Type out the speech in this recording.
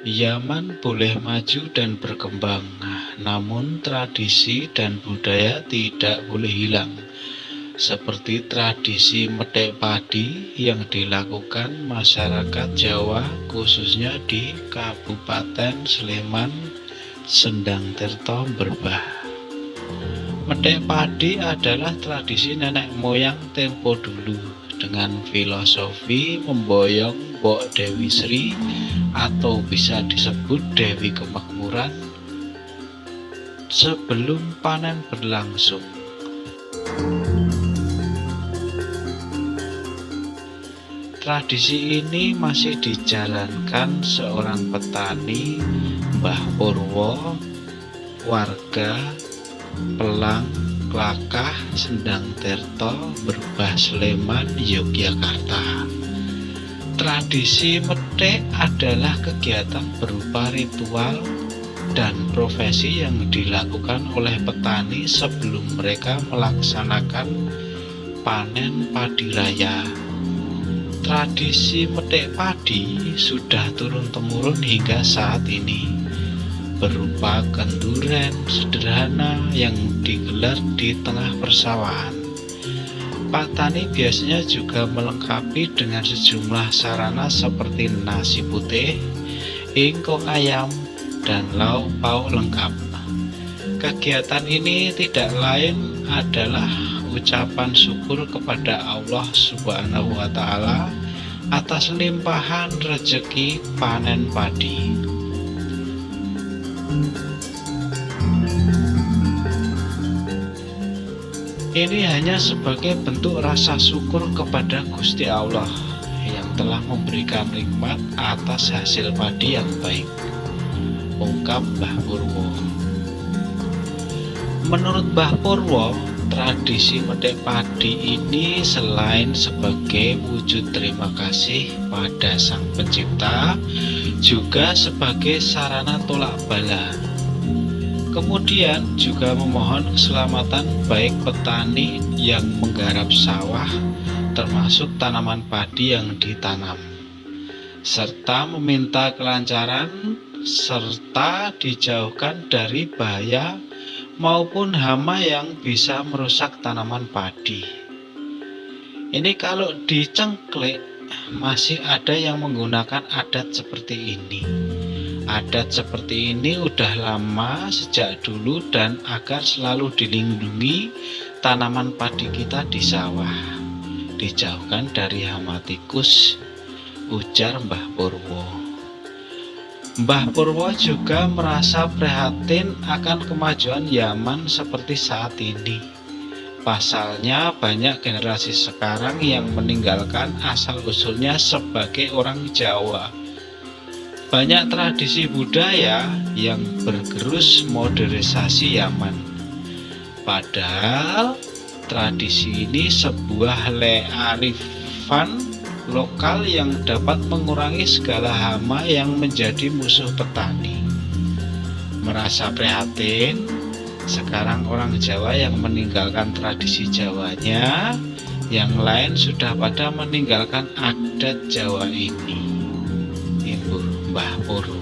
Yaman boleh maju dan berkembang, namun tradisi dan budaya tidak boleh hilang. Seperti tradisi metek padi yang dilakukan masyarakat Jawa, khususnya di Kabupaten Sleman, Sendang Tirto Berbah. Metek padi adalah tradisi nenek moyang tempo dulu dengan filosofi memboyong Bok Dewi Sri atau bisa disebut Dewi Kemakmuran sebelum panen berlangsung. Tradisi ini masih dijalankan seorang petani Mbah Purwo, warga Pelang Klakah Sendang Terto Berbah Sleman Yogyakarta. Tradisi metik adalah kegiatan berupa ritual dan profesi yang dilakukan oleh petani sebelum mereka melaksanakan panen padi raya. Tradisi metik padi sudah turun-temurun hingga saat ini, berupa kenduren sederhana yang digelar di tengah persawahan. Pak Tani biasanya juga melengkapi dengan sejumlah sarana seperti nasi putih, ingkung ayam, dan lauk pauk lengkap. Kegiatan ini tidak lain adalah ucapan syukur kepada Allah Subhanahu wa Ta'ala atas limpahan rezeki panen padi. Ini hanya sebagai bentuk rasa syukur kepada Gusti Allah yang telah memberikan nikmat atas hasil padi yang baik. Ungkap Mbah Purwo. Menurut Mbah Purwo, tradisi medek padi ini selain sebagai wujud terima kasih pada Sang Pencipta, juga sebagai sarana tolak bala Kemudian juga memohon keselamatan baik petani yang menggarap sawah termasuk tanaman padi yang ditanam serta meminta kelancaran serta dijauhkan dari bahaya maupun hama yang bisa merusak tanaman padi. Ini kalau dicengklik masih ada yang menggunakan adat seperti ini Adat seperti ini udah lama sejak dulu dan agar selalu dilindungi tanaman padi kita di sawah. Dijauhkan dari hama tikus, ujar Mbah Purwo. Mbah Purwo juga merasa prihatin akan kemajuan Yaman seperti saat ini. Pasalnya banyak generasi sekarang yang meninggalkan asal-usulnya sebagai orang Jawa banyak tradisi budaya yang bergerus modernisasi Yaman. Padahal tradisi ini sebuah learifan lokal yang dapat mengurangi segala hama yang menjadi musuh petani. Merasa prihatin, sekarang orang Jawa yang meninggalkan tradisi Jawanya, yang lain sudah pada meninggalkan adat Jawa ini. Mbah Purwo